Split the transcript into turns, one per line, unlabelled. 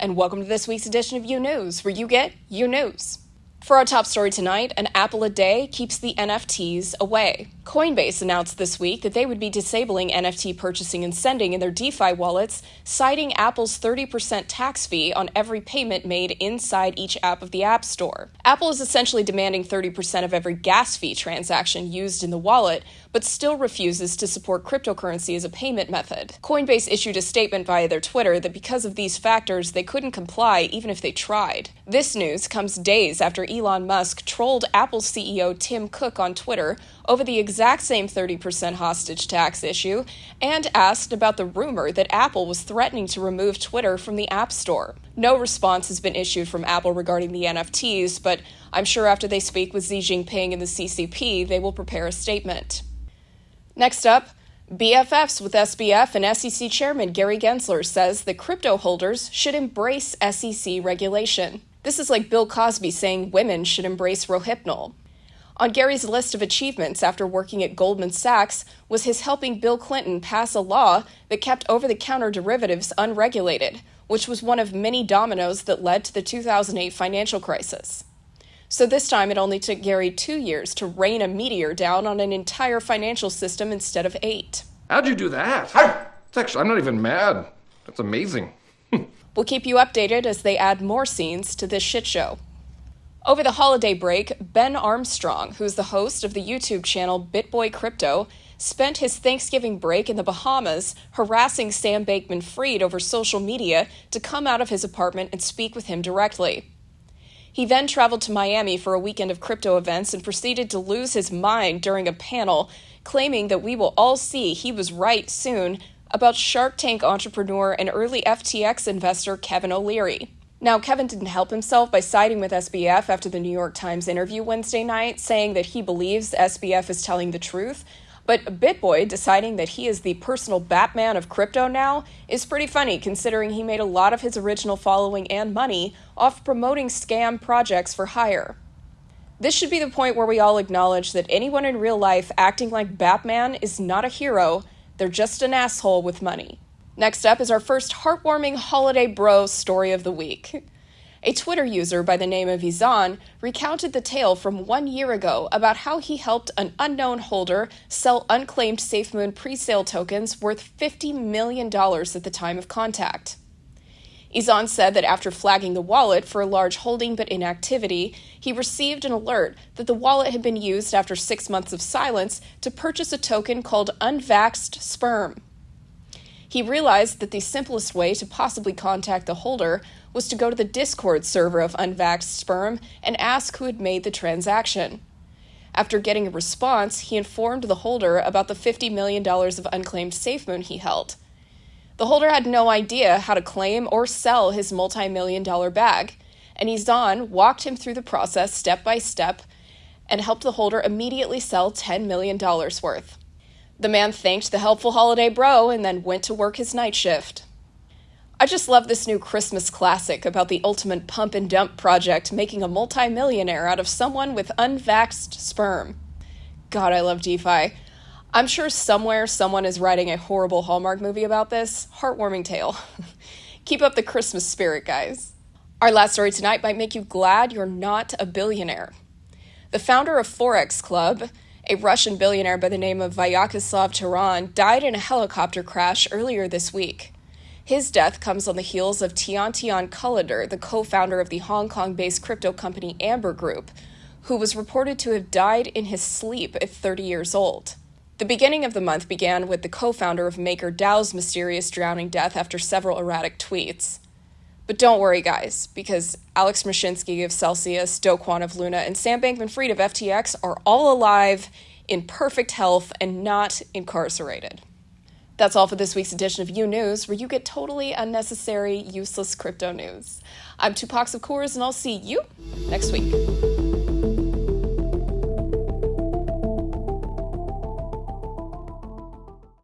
and welcome to this week's edition of You News, where you get You News. For our top story tonight, an apple a day keeps the NFTs away. Coinbase announced this week that they would be disabling NFT purchasing and sending in their DeFi wallets, citing Apple's 30% tax fee on every payment made inside each app of the App Store. Apple is essentially demanding 30% of every gas fee transaction used in the wallet, but still refuses to support cryptocurrency as a payment method. Coinbase issued a statement via their Twitter that because of these factors, they couldn't comply even if they tried. This news comes days after Elon Musk trolled Apple CEO Tim Cook on Twitter over the exact same 30% hostage tax issue and asked about the rumor that Apple was threatening to remove Twitter from the App Store. No response has been issued from Apple regarding the NFTs, but I'm sure after they speak with Xi Jinping and the CCP, they will prepare a statement. Next up, BFFs with SBF and SEC Chairman Gary Gensler says that crypto holders should embrace SEC regulation. This is like Bill Cosby saying women should embrace Rohypnol. On Gary's list of achievements after working at Goldman Sachs was his helping Bill Clinton pass a law that kept over the counter derivatives unregulated, which was one of many dominoes that led to the 2008 financial crisis. So this time it only took Gary two years to rain a meteor down on an entire financial system instead of eight.
How'd you do that? It's actually, I'm not even mad. That's amazing.
We'll keep you updated as they add more scenes to this shit show. Over the holiday break, Ben Armstrong, who's the host of the YouTube channel BitBoy Crypto, spent his Thanksgiving break in the Bahamas harassing Sam Bankman Fried over social media to come out of his apartment and speak with him directly. He then traveled to Miami for a weekend of crypto events and proceeded to lose his mind during a panel, claiming that we will all see he was right soon about Shark Tank entrepreneur and early FTX investor Kevin O'Leary. Now, Kevin didn't help himself by siding with SBF after the New York Times interview Wednesday night, saying that he believes SBF is telling the truth. But BitBoy deciding that he is the personal Batman of crypto now is pretty funny considering he made a lot of his original following and money off promoting scam projects for hire. This should be the point where we all acknowledge that anyone in real life acting like Batman is not a hero they're just an asshole with money. Next up is our first heartwarming holiday bro story of the week. A Twitter user by the name of Izan recounted the tale from one year ago about how he helped an unknown holder sell unclaimed SafeMoon presale tokens worth $50 million at the time of contact. Izan said that after flagging the wallet for a large holding but inactivity, he received an alert that the wallet had been used after six months of silence to purchase a token called Unvaxxed Sperm. He realized that the simplest way to possibly contact the holder was to go to the Discord server of Unvaxxed Sperm and ask who had made the transaction. After getting a response, he informed the holder about the $50 million of unclaimed SafeMoon he held. The holder had no idea how to claim or sell his multi million dollar bag, and Izan walked him through the process step by step and helped the holder immediately sell $10 million worth. The man thanked the helpful holiday bro and then went to work his night shift. I just love this new Christmas classic about the ultimate pump and dump project making a multimillionaire out of someone with unvaxxed sperm. God, I love DeFi. I'm sure somewhere someone is writing a horrible Hallmark movie about this. Heartwarming tale. Keep up the Christmas spirit, guys. Our last story tonight might make you glad you're not a billionaire. The founder of Forex Club, a Russian billionaire by the name of Vyacheslav Taran, died in a helicopter crash earlier this week. His death comes on the heels of Tiantian Kullander, the co founder of the Hong Kong based crypto company Amber Group, who was reported to have died in his sleep at 30 years old. The beginning of the month began with the co founder of MakerDAO's mysterious drowning death after several erratic tweets. But don't worry, guys, because Alex Mashinsky of Celsius, Do Kwon of Luna, and Sam Bankman Fried of FTX are all alive, in perfect health, and not incarcerated. That's all for this week's edition of You News, where you get totally unnecessary, useless crypto news. I'm Tupac of Coors, and I'll see you next week.